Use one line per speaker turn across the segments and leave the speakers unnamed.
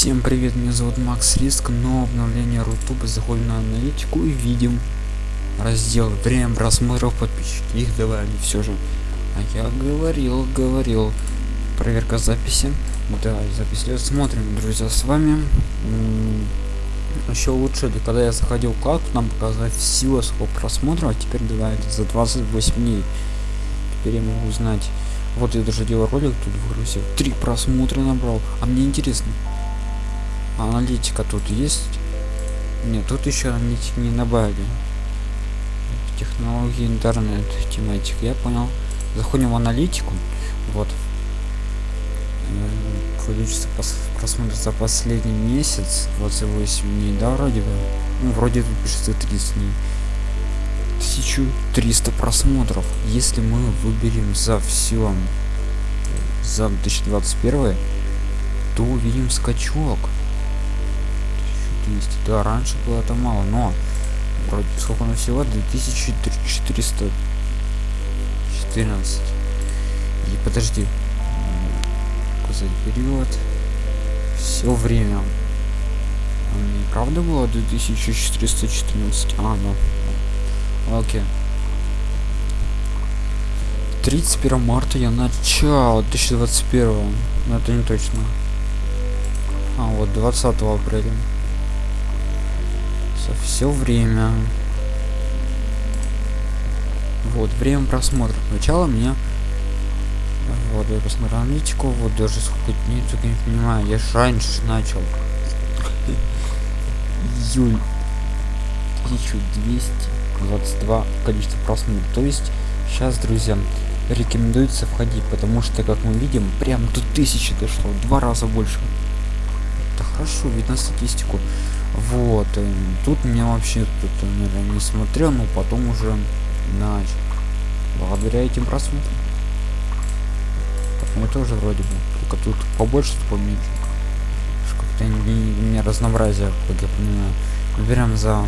Всем привет, меня зовут Макс Риск, но обновление Рутуба, заходим на аналитику и видим раздел время просмотров подписчики, их добавили все же. А я говорил, говорил, проверка записи, да, запись смотрим, друзья, с вами. Еще лучше, когда я заходил кладку, нам показать всего сколько просмотров, а теперь добавили за 28 дней. Теперь я могу узнать вот я даже делал ролик тут выгрузил три просмотра набрал а мне интересно аналитика тут есть. Нет тут еще аналитики не добавили. Технологии интернет тематик я понял. Заходим в аналитику. Вот. Э, количество просмотров за последний месяц 28 дней. Да вроде бы. Ну вроде тут пишется 30 дней. 1300 просмотров если мы выберем за все за 2021 то увидим скачок 1200 да раньше было это мало но вроде сколько на всего? 2414 и подожди. Указать период все время. Не правда было 2414 а ну. Окей. 31 марта я начал. 2021 но это не точно. А вот 20 апреля все время. Вот время просмотра начало меня. Вот я посмотрел аналитику вот даже сколько дней только не понимаю. Я же раньше начал. Июль 1222 количество просмотров. То есть сейчас друзья рекомендуется входить потому что как мы видим прям до тысячи дошло два раза больше. Это хорошо видно статистику вот э, тут меня вообще тут э, наверное, не смотрел но потом уже начал. Благодаря этим просмотрам. Это тоже вроде бы только тут побольше поменьше как-то не, разнообразие как я понимаю. Выбираем за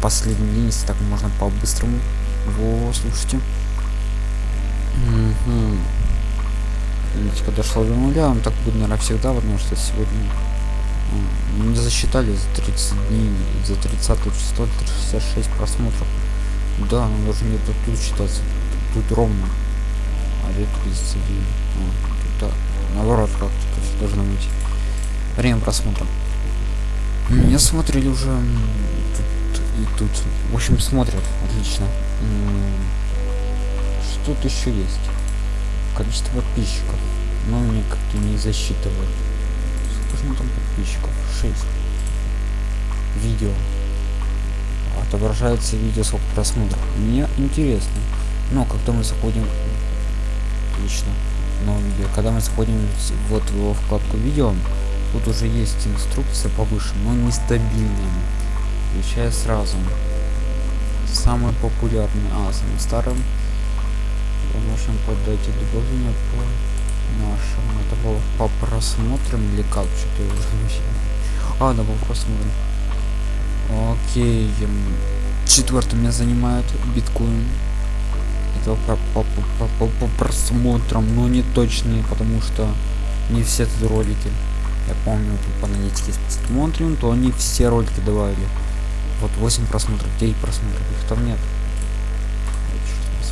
последний день так можно по-быстрому. Во слушайте. Угу. подошла до нуля он так будет наверное всегда потому что сегодня засчитали за 30 дней за 30 число 366 просмотров. Да но должен где-то тут считаться тут, тут ровно. А 30 дней а, тут, да, наоборот как-то должно быть время просмотра. Меня смотрели уже тут и тут. В общем смотрят. Отлично. Что тут еще есть? Количество подписчиков. Но мне как-то не засчитывают там подписчиков. 6 видео. Отображается видео сколько просмотров мне интересно. Но когда мы заходим отлично но видео когда мы заходим вот во вкладку видео тут уже есть инструкция повыше но нестабильная. Включая сразу. Самый популярный а самым старым можем подать добавление по нашему это было по просмотрам или как? Что-то уже а да по просмотрам окей четвертым меня занимает биткоин. Это по, по, по, по, по просмотрам но не точные потому что не все тут ролики. Я помню по аналитике смотрим то они все ролики добавили. Вот 8 просмотров 9 просмотров их там нет.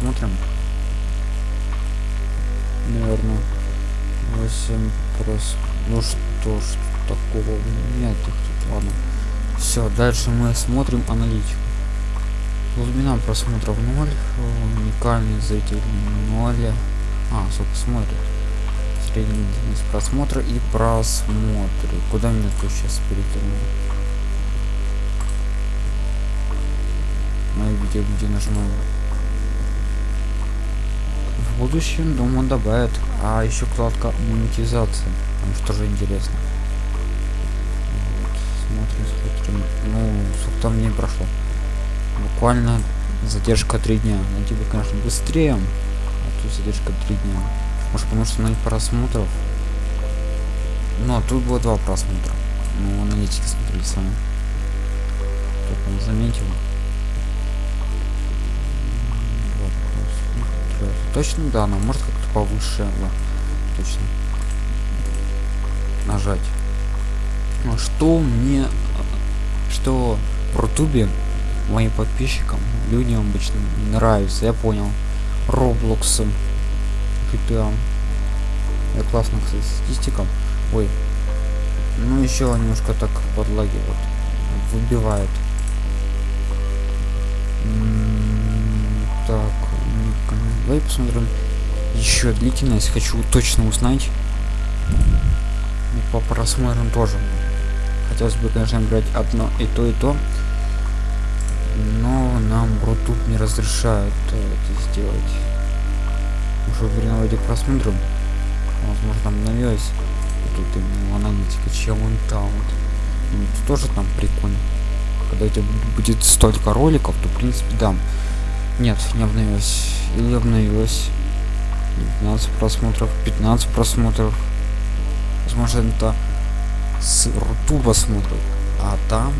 Смотрим наверное 8 прос ну что ж такого нет тут ладно. Все дальше мы смотрим аналитику. Глубина просмотров 0 уникальный зритель 0 а сколько смотрит. Средний длительность просмотра и просмотры. Куда мне тут сейчас перетянул мое видео где нажимаем в будущем думаю добавят а еще вкладка монетизация там что же интересно. Вот, смотрим смотрим. Ну сколько там дней прошло. Буквально задержка три дня. Ну типа конечно быстрее а тут задержка три дня. Может потому что на просмотров. Но тут было два просмотра. Ну аналитики смотрели сами. Только заметил точно да но может как-то повыше да, точно. Нажать. Что мне что в рутубе моим подписчикам людям обычно нравится? Я понял. Роблокс GTA я классно кстати статистика. Ой. Ну еще немножко так подлагивает выбивает. Так давай посмотрим. Еще длительность хочу точно узнать. И по просмотрам тоже. Хотелось бы конечно брать одно и то и то. Но нам рутуб не разрешают это сделать. Уже время ради просмотров возможно там навелось тут именно аналитика чем он там ну, тоже там прикольно. Когда это будет столько роликов то в принципе да нет не обновилось. Или обновилось. 15 просмотров 15 просмотров. Возможно это с ртуба смотрят а там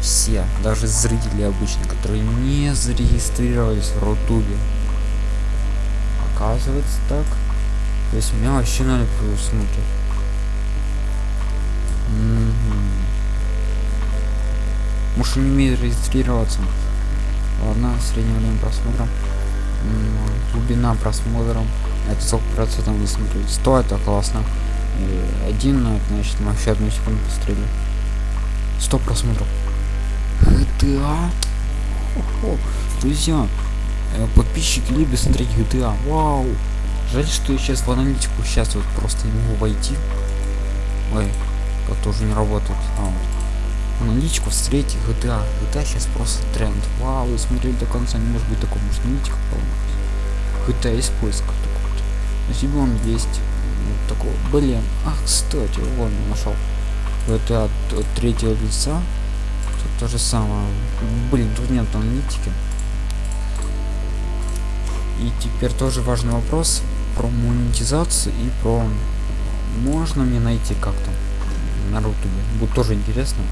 все даже зрители обычно которые не зарегистрировались в рутубе. Оказывается так. То есть меня вообще ноль просмотров может не умеет регистрироваться ладно среднее время просмотра глубина просмотра это сколько процентов вы смотрели 100 это классно. И один ну, значит мы вообще одну секунду пострелили. 100 просмотров. GTA друзья. Э, подписчики любят смотреть GTA вау. Жаль что я сейчас в аналитику сейчас вот просто не могу войти. Ой как тоже не работает. А, вот аналитику встретить GTA. GTA сейчас просто тренд. Вау, вы смотрели до конца, не может быть такого, может аналитика полностью. GTA есть поиск такой вот. Спасибо вам есть вот такого. Блин, ах, кстати, вон нашел. GTA от, от третьего лица. Тут то же самое. Блин, тут нет аналитики. И теперь тоже важный вопрос про монетизацию и про можно мне найти как-то на рутубе будет тоже интересно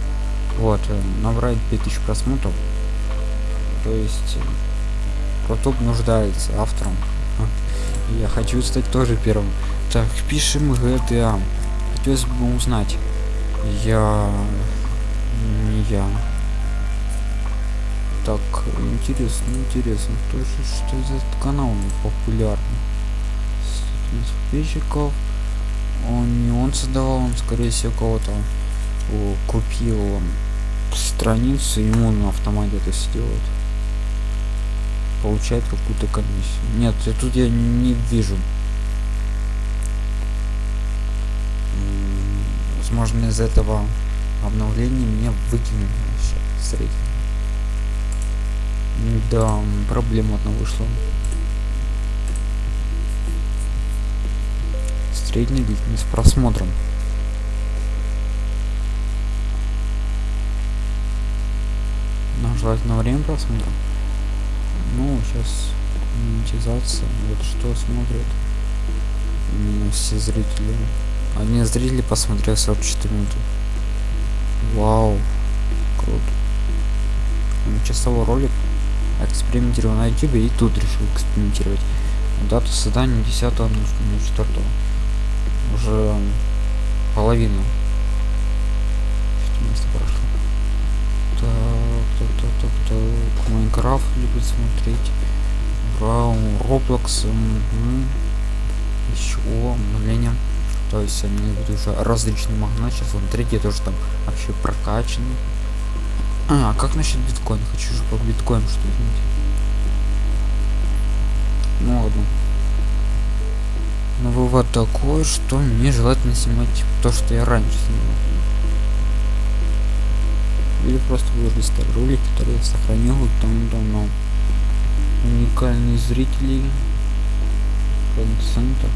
вот э, набрать 5000 просмотров. То есть Рутуб нуждается автором. Я хочу стать тоже первым. Так пишем GTA хотелось бы узнать. Я не я. Так интересно интересно. Кто же что за канал популярный. Подписчиков. Он не он создавал он скорее всего кого-то купил страницу ему на автомате это сделать получает какую-то комиссию. Нет я тут я не вижу. Возможно из этого обновления мне выкинули средний да проблема одна вышла. Средний длительность просмотром желательно время просмотра. Ну сейчас монетизация вот что смотрят все зрители. Одни зрители посмотрели 44 минуты. Вау круто. Часовой ролик экспериментировал на youtube и тут решил экспериментировать. Дату создания 10 на 4 уже половину место прошло майнкрафт любит смотреть Браун, Роблокс, еще обновление. То есть они будут уже различный магнат. Сейчас он третий тоже там вообще прокачанный. А, как насчет биткоина? Хочу же по биткоину что-нибудь. Ну ладно. Но вывод такой, что мне желательно снимать то, что я раньше снимал или просто выложить старый ролик который я сохранил давно уникальные зрители процентов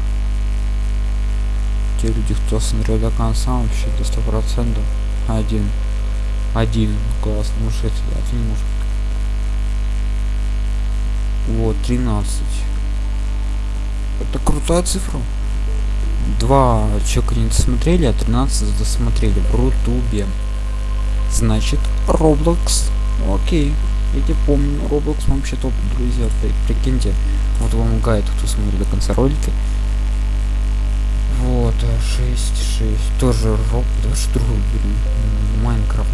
те люди кто смотрел до конца вообще до сто процентов. Один один класс что это один может вот 13 это крутая цифра. Два человека не досмотрели а 13 досмотрели в рутубе значит roblox окей я тебе помню roblox вообще топ друзья прикиньте вот вам гайд кто смотрит до конца ролика Вот, 6, 6. Тоже рок. Давай что будем. Майнкрафт.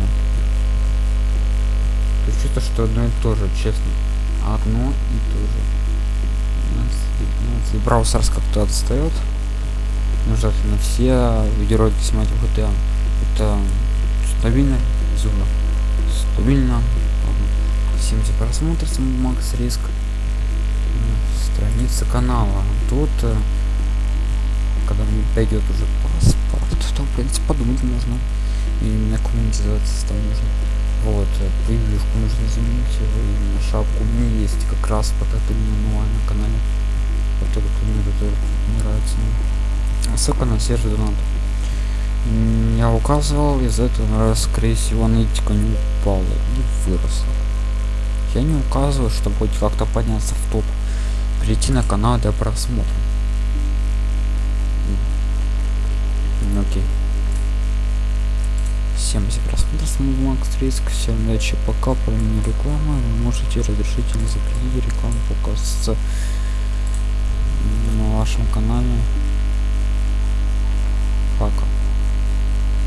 То что-то, что одно и то же, честно. Одно и то же. Если браузерс как-то отстает. Желательно все видеоролики снимать в GTA. Это стабильно, зуба. Стабильно. 70 просмотров, макс риск. Страница канала. Тут когда мне пойдет уже паспорт, то, в принципе, подумать можно. И на коммунизация там нужно. Вот, превьюшку нужно заменить, и на шапку. У меня есть как раз пока ты мануал на канале. Который мне это нравится. Ссылка на сервер донат. Я указывал, из этого скорее всего, аналитика не упала и выросла. Я не указываю, чтобы хоть как-то подняться в топ. Перейти на канал для просмотра. окей. 70 просмотров макс риск всем удачи пока про рекламы вы можете разрешить или запретить рекламу показываться на вашем канале пока